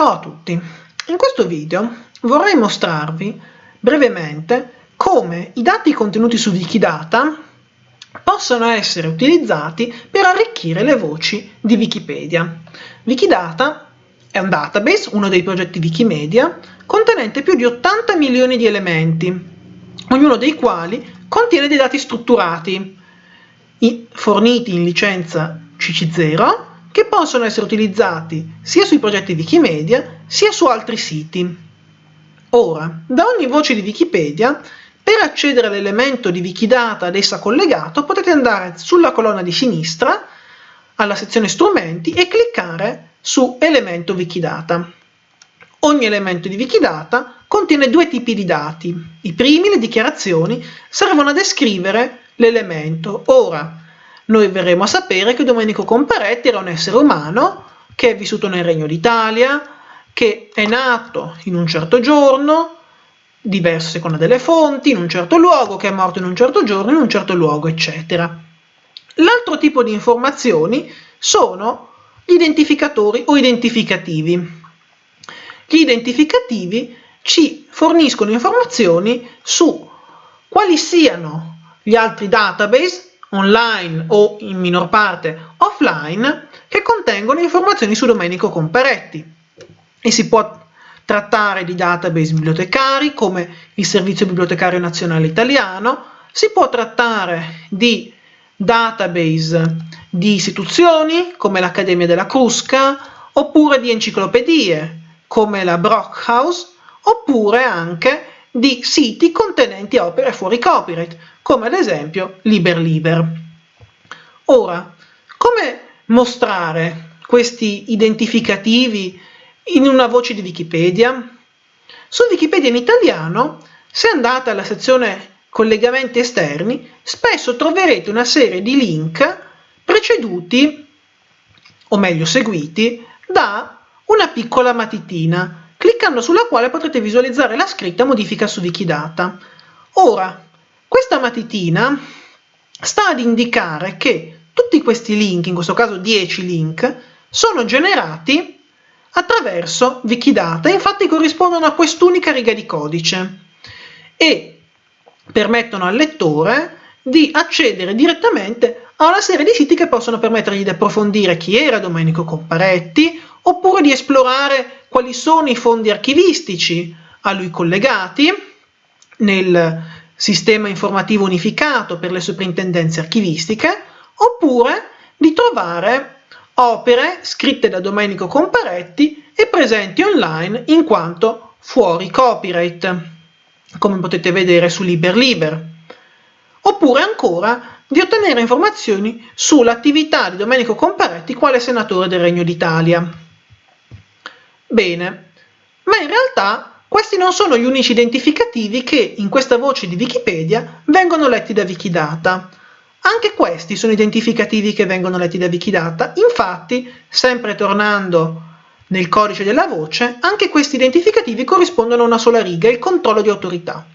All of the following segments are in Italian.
Ciao a tutti! In questo video vorrei mostrarvi brevemente come i dati contenuti su Wikidata possono essere utilizzati per arricchire le voci di Wikipedia. Wikidata è un database, uno dei progetti Wikimedia, contenente più di 80 milioni di elementi, ognuno dei quali contiene dei dati strutturati, forniti in licenza CC0 che possono essere utilizzati sia sui progetti Wikimedia sia su altri siti. Ora, da ogni voce di Wikipedia, per accedere all'elemento di Wikidata ad essa collegato, potete andare sulla colonna di sinistra, alla sezione Strumenti, e cliccare su Elemento Wikidata. Ogni elemento di Wikidata contiene due tipi di dati. I primi, le dichiarazioni, servono a descrivere l'elemento. Ora, noi verremo a sapere che Domenico Comparetti era un essere umano che è vissuto nel Regno d'Italia, che è nato in un certo giorno, diverso a seconda delle fonti, in un certo luogo, che è morto in un certo giorno, in un certo luogo, eccetera. L'altro tipo di informazioni sono gli identificatori o identificativi. Gli identificativi ci forniscono informazioni su quali siano gli altri database online o in minor parte offline che contengono informazioni su Domenico Comparetti e si può trattare di database bibliotecari come il Servizio Bibliotecario Nazionale Italiano, si può trattare di database di istituzioni come l'Accademia della Crusca oppure di enciclopedie come la Brockhaus oppure anche di siti contenenti opere fuori copyright come ad esempio LiberLiber. Ora, come mostrare questi identificativi in una voce di Wikipedia? Su Wikipedia in italiano, se andate alla sezione collegamenti esterni, spesso troverete una serie di link preceduti, o meglio seguiti, da una piccola matitina, cliccando sulla quale potrete visualizzare la scritta modifica su Wikidata. Ora, questa matitina sta ad indicare che tutti questi link, in questo caso 10 link, sono generati attraverso Wikidata, infatti corrispondono a quest'unica riga di codice e permettono al lettore di accedere direttamente a una serie di siti che possono permettergli di approfondire chi era Domenico Comparetti, oppure di esplorare quali sono i fondi archivistici a lui collegati nel sistema informativo unificato per le soprintendenze archivistiche, oppure di trovare opere scritte da Domenico Comparetti e presenti online in quanto fuori copyright, come potete vedere su LiberLiber. Oppure ancora di ottenere informazioni sull'attività di Domenico Comparetti quale senatore del Regno d'Italia. Bene, ma in realtà questi non sono gli unici identificativi che in questa voce di Wikipedia vengono letti da Wikidata. Anche questi sono identificativi che vengono letti da Wikidata, infatti, sempre tornando nel codice della voce, anche questi identificativi corrispondono a una sola riga, il controllo di autorità.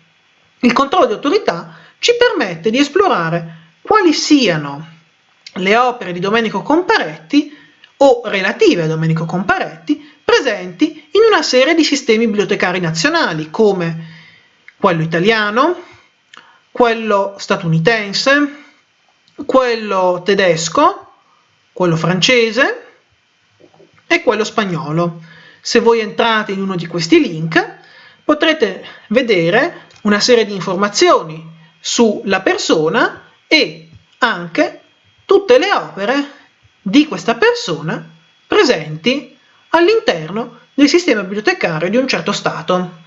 Il controllo di autorità ci permette di esplorare quali siano le opere di Domenico Comparetti o relative a Domenico Comparetti presenti in una serie di sistemi bibliotecari nazionali come quello italiano, quello statunitense, quello tedesco, quello francese e quello spagnolo. Se voi entrate in uno di questi link potrete vedere una serie di informazioni sulla persona e anche tutte le opere di questa persona presenti all'interno del sistema bibliotecario di un certo Stato.